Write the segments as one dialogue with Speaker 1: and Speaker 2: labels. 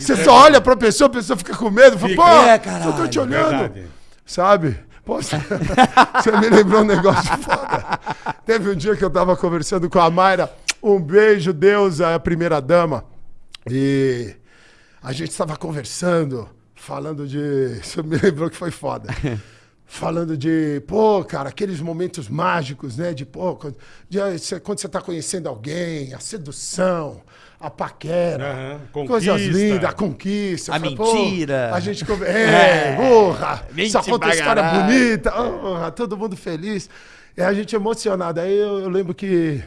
Speaker 1: Você só olha pra pessoa, a pessoa fica com medo. Fala,
Speaker 2: Fica.
Speaker 1: pô,
Speaker 3: É,
Speaker 1: eu tô
Speaker 3: caralho,
Speaker 1: te olhando.
Speaker 2: Verdade.
Speaker 1: Sabe? Pô, você você me lembrou um negócio foda. Teve um dia que eu tava conversando com a Mayra. Um beijo, Deus, a primeira dama. E a gente estava conversando, falando de. Você me lembrou que foi foda. Falando de, pô, cara, aqueles momentos mágicos, né? De, pô, quando, de, cê- quando você tá conhecendo alguém, a sedução, a paquera,
Speaker 2: Aham,
Speaker 1: coisas
Speaker 2: conquista.
Speaker 1: lindas, a conquista.
Speaker 3: A
Speaker 1: pô,
Speaker 3: mentira.
Speaker 1: a gente. conver- É, porra! Só conta história bonita, porra, todo mundo feliz. E a gente emocionado. Aí eu, eu lembro que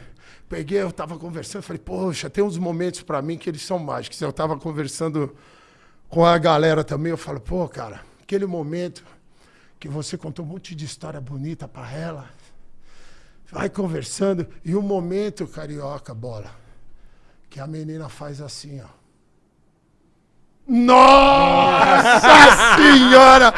Speaker 1: peguei, eu tava conversando, falei, poxa, tem uns momentos pra mim que eles são mágicos. Eu tava conversando com a galera também, eu falo, pô, cara, aquele momento que você contou um monte de história bonita pra ela, vai conversando, e o momento, carioca, bola, que a menina faz assim, ó. Nossa senhora!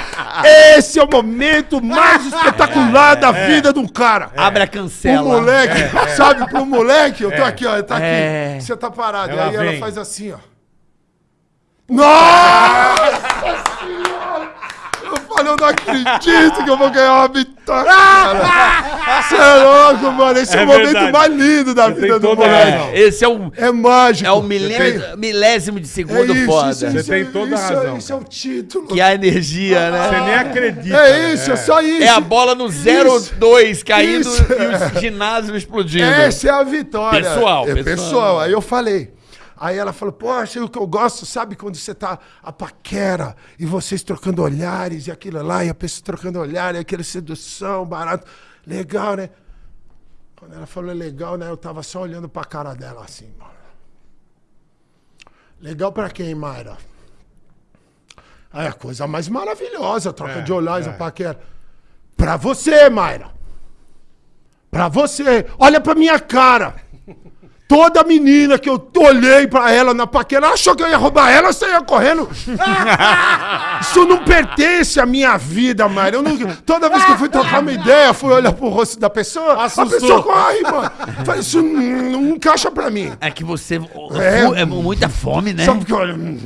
Speaker 1: Esse é o momento mais espetacular da vida do cara.
Speaker 3: Abre a
Speaker 1: O
Speaker 3: cancela.
Speaker 1: moleque, sabe, pro moleque, eu tô aqui, ó, tá
Speaker 3: É.
Speaker 1: aqui. Você tá parado.
Speaker 2: Ela
Speaker 1: aí ela
Speaker 2: vem.
Speaker 1: faz assim, ó. Nossa! Eu falei, eu não acredito que eu vou ganhar uma vitória. Você é louco, mano. Esse é,
Speaker 2: É
Speaker 1: o momento
Speaker 2: verdade.
Speaker 1: mais lindo da
Speaker 2: Você
Speaker 1: vida
Speaker 2: tem
Speaker 1: do
Speaker 2: toda
Speaker 1: moleque.
Speaker 2: razão.
Speaker 3: Esse é o,
Speaker 1: É mágico.
Speaker 3: é o milésimo, milésimo de
Speaker 1: É
Speaker 3: segundo
Speaker 1: isso,
Speaker 3: foda.
Speaker 1: isso,
Speaker 2: Você
Speaker 1: isso,
Speaker 2: tem toda a
Speaker 1: isso,
Speaker 2: razão,
Speaker 1: Isso é o título.
Speaker 3: Que a energia, né?
Speaker 2: Você nem acredita.
Speaker 1: É isso, é, só isso.
Speaker 3: É a bola no 0-2 caindo
Speaker 1: Isso.
Speaker 3: e o ginásio explodindo.
Speaker 1: Essa é a vitória.
Speaker 3: Pessoal,
Speaker 1: é
Speaker 3: pessoal.
Speaker 1: pessoal. Aí eu falei. Aí ela falou, poxa, o que eu gosto, sabe, quando você tá a paquera e vocês trocando olhares e aquilo lá, e a pessoa trocando olhares, e aquela sedução, barato. Legal, né? Quando ela falou legal, né? Eu tava só olhando pra cara dela assim, mano. Legal pra quem, Mayra? É a coisa mais maravilhosa, troca
Speaker 2: É,
Speaker 1: de olhares,
Speaker 2: é.
Speaker 1: a paquera. Pra você, Mayra. Pra você. Olha pra minha cara. Toda menina que eu olhei pra ela na paquera achou que eu ia roubar ela, você ia correndo. Isso não pertence à minha vida. Eu não- toda vez que eu fui trocar uma ideia, fui olhar pro rosto da pessoa,
Speaker 2: Assustou.
Speaker 1: a pessoa corre, mano. Falei, Isso não, não encaixa pra mim.
Speaker 3: É que você.
Speaker 1: É.
Speaker 3: É, muita fome, né?
Speaker 1: Só porque olha. hum.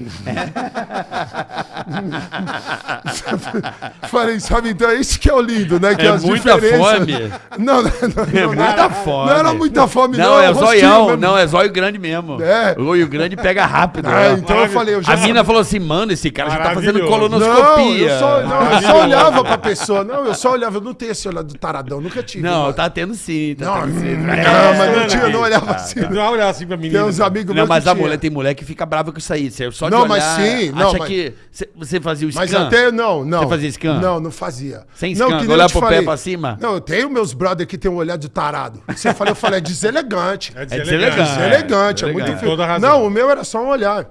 Speaker 1: Falei, sabe, então é isso que é o lindo, né? Que
Speaker 3: É
Speaker 1: as
Speaker 3: muita
Speaker 1: diferenças-
Speaker 3: fome.
Speaker 1: Não, não, não,
Speaker 3: É
Speaker 1: não,
Speaker 3: muita
Speaker 1: era-
Speaker 3: fome.
Speaker 1: Não era muita fome, não.
Speaker 3: Não, é
Speaker 1: rostinho
Speaker 3: zoião. Não, é zóio grande mesmo.
Speaker 1: É.
Speaker 3: O olho grande pega rápido.
Speaker 1: Ah,
Speaker 3: né?
Speaker 1: então eu falei, eu já
Speaker 3: A mina falou assim, mano, esse cara já tá fazendo colonoscopia.
Speaker 1: Não, eu só, não, eu só olhava pra pessoa. Não, eu só olhava. Eu não tenho esse olhar do taradão, nunca tive.
Speaker 3: Não,
Speaker 1: mano.
Speaker 3: tá tendo sim. Tá
Speaker 1: Não,
Speaker 3: tendo sim.
Speaker 1: não, mas não tinha, eu não olhava
Speaker 2: Você
Speaker 1: assim.
Speaker 2: não vai olhar assim pra menina.
Speaker 1: Tem uns amigos
Speaker 3: Não, mas a mulher, tem mulher que fica brava com isso aí. Você só de
Speaker 1: Não,
Speaker 3: olhar,
Speaker 1: mas sim, não,
Speaker 3: acha
Speaker 1: mas-
Speaker 3: que você fazia o scan?
Speaker 1: Mas até, não, não.
Speaker 3: Você fazia scan?
Speaker 1: Não, não fazia.
Speaker 3: Sem
Speaker 1: não,
Speaker 3: scan,
Speaker 1: que nem
Speaker 3: olhar
Speaker 1: eu te
Speaker 3: pro pé
Speaker 1: falei.
Speaker 3: pra cima?
Speaker 1: Não, eu tenho meus brother que tem um olhar de tarado. Você falou, eu falei, é deselegante.
Speaker 2: É
Speaker 3: É
Speaker 2: deselegante.
Speaker 3: deselegante.
Speaker 1: Deselegante, é, muito
Speaker 3: deselegante.
Speaker 1: difícil.
Speaker 2: Toda razão.
Speaker 1: Não, o meu era só um olhar.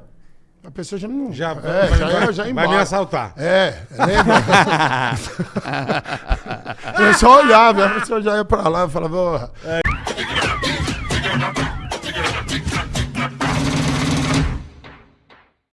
Speaker 1: A pessoa já não.
Speaker 2: Já,
Speaker 1: é,
Speaker 2: vai,
Speaker 1: já, já ia
Speaker 2: vai me
Speaker 1: embora.
Speaker 2: assaltar.
Speaker 1: É, lembra? eu só olhava, a pessoa já ia pra lá e falava, "Porra."